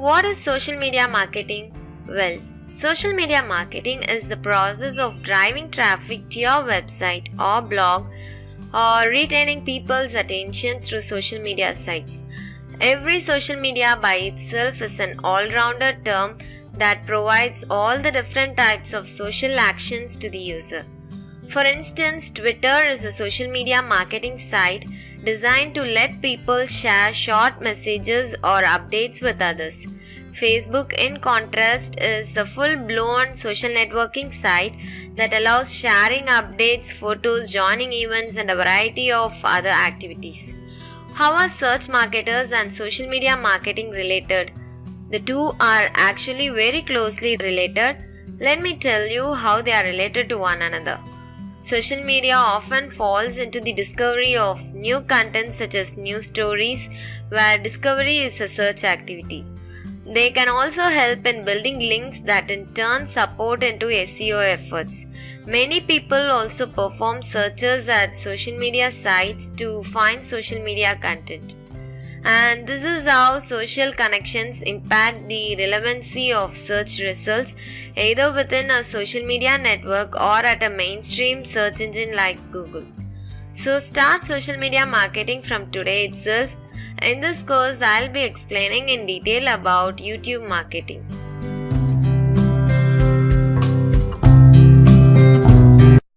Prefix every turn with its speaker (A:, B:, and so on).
A: What is social media marketing? Well, social media marketing is the process of driving traffic to your website or blog or retaining people's attention through social media sites. Every social media by itself is an all rounder term that provides all the different types of social actions to the user. For instance, Twitter is a social media marketing site designed to let people share short messages or updates with others. Facebook, in contrast, is a full blown social networking site that allows sharing updates, photos, joining events, and a variety of other activities. How are search marketers and social media marketing related? The two are actually very closely related. Let me tell you how they are related to one another. Social media often falls into the discovery of new content such as news stories, where discovery is a search activity. They can also help in building links that in turn support into SEO efforts. Many people also perform searches at social media sites to find social media content. And this is how social connections impact the relevancy of search results either within a social media network or at a mainstream search engine like Google. So start social media marketing from today itself. In this course, I'll be explaining in detail about YouTube marketing.